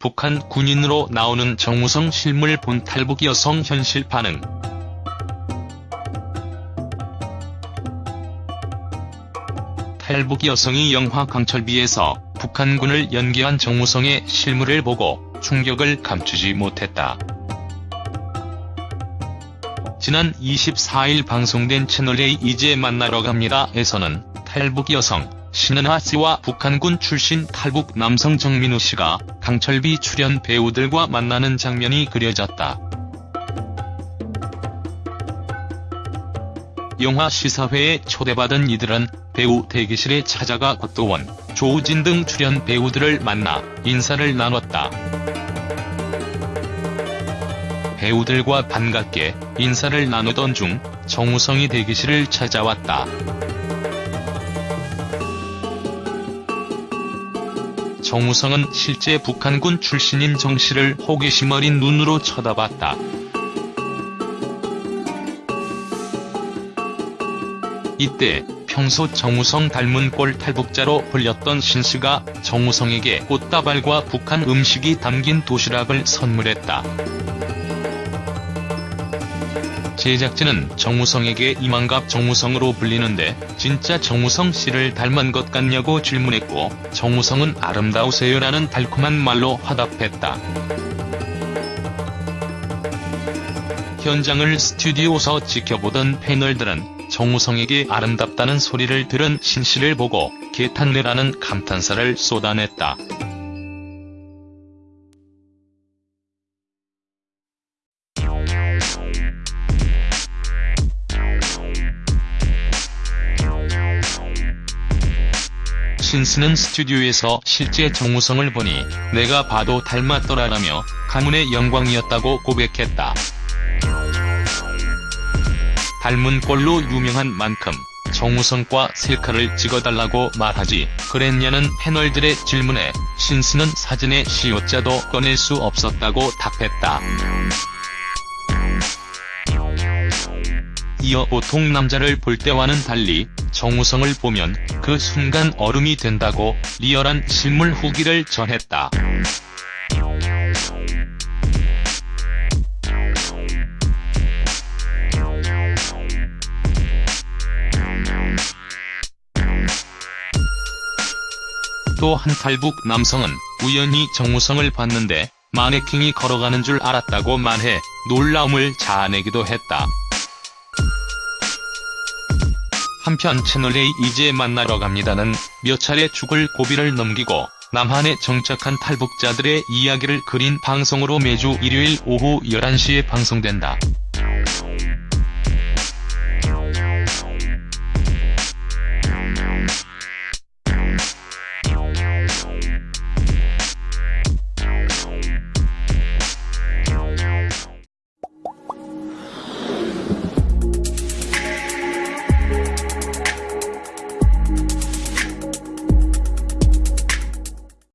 북한 군인으로 나오는 정우성 실물 본 탈북 여성 현실 반응. 탈북 여성이 영화 강철비에서 북한군을 연기한 정우성의 실물을 보고 충격을 감추지 못했다. 지난 24일 방송된 채널A 이제 만나러 갑니다에서는 탈북 여성 신은하 씨와 북한군 출신 탈북 남성 정민우 씨가 강철비 출연 배우들과 만나는 장면이 그려졌다. 영화 시사회에 초대받은 이들은 배우 대기실에 찾아가 곽도원, 조우진 등 출연 배우들을 만나 인사를 나눴다. 배우들과 반갑게 인사를 나누던 중 정우성이 대기실을 찾아왔다. 정우성은 실제 북한군 출신인 정씨를 호기심 어린 눈으로 쳐다봤다. 이때 평소 정우성 닮은 꼴 탈북자로 불렸던 신씨가 정우성에게 꽃다발과 북한 음식이 담긴 도시락을 선물했다. 제작진은 정우성에게 이만갑 정우성으로 불리는데 진짜 정우성 씨를 닮은 것 같냐고 질문했고 정우성은 아름다우세요라는 달콤한 말로 화답했다. 현장을 스튜디오서 지켜보던 패널들은 정우성에게 아름답다는 소리를 들은 신 씨를 보고 개탄내라는 감탄사를 쏟아냈다. 신스는 스튜디오에서 실제 정우성을 보니 내가 봐도 닮았더라라며 가문의 영광이었다고 고백했다. 닮은 꼴로 유명한 만큼 정우성과 셀카를 찍어달라고 말하지 그랬냐는 패널들의 질문에 신스는 사진의 시옷자도 꺼낼 수 없었다고 답했다. 이어 보통 남자를 볼 때와는 달리 정우성을 보면 그 순간 얼음이 된다고 리얼한 실물 후기를 전했다. 또한 탈북 남성은 우연히 정우성을 봤는데 마네킹이 걸어가는 줄 알았다고 말해 놀라움을 자아내기도 했다. 한편 채널A 이제 만나러 갑니다는 몇 차례 죽을 고비를 넘기고 남한에 정착한 탈북자들의 이야기를 그린 방송으로 매주 일요일 오후 11시에 방송된다.